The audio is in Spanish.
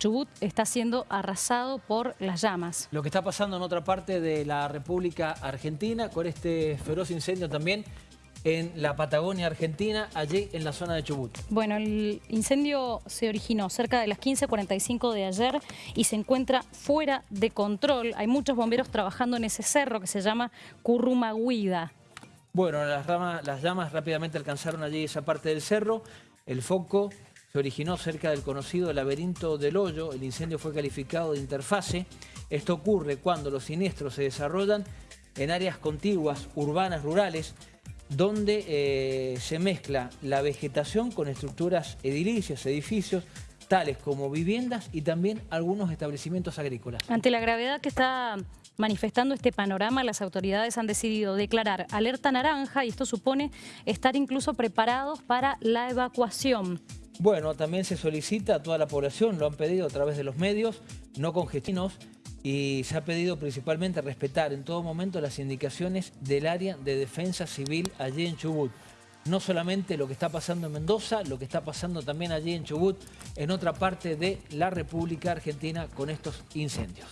Chubut está siendo arrasado por las llamas. Lo que está pasando en otra parte de la República Argentina con este feroz incendio también en la Patagonia Argentina, allí en la zona de Chubut. Bueno, el incendio se originó cerca de las 15.45 de ayer y se encuentra fuera de control. Hay muchos bomberos trabajando en ese cerro que se llama Currumaguida. Bueno, las, las llamas rápidamente alcanzaron allí esa parte del cerro. El foco se originó cerca del conocido laberinto del hoyo. El incendio fue calificado de interfase. Esto ocurre cuando los siniestros se desarrollan en áreas contiguas, urbanas, rurales, donde eh, se mezcla la vegetación con estructuras edilicias, edificios, tales como viviendas y también algunos establecimientos agrícolas. Ante la gravedad que está manifestando este panorama, las autoridades han decidido declarar alerta naranja y esto supone estar incluso preparados para la evacuación. Bueno, también se solicita a toda la población, lo han pedido a través de los medios, no congestinos, y se ha pedido principalmente respetar en todo momento las indicaciones del área de defensa civil allí en Chubut. No solamente lo que está pasando en Mendoza, lo que está pasando también allí en Chubut, en otra parte de la República Argentina con estos incendios.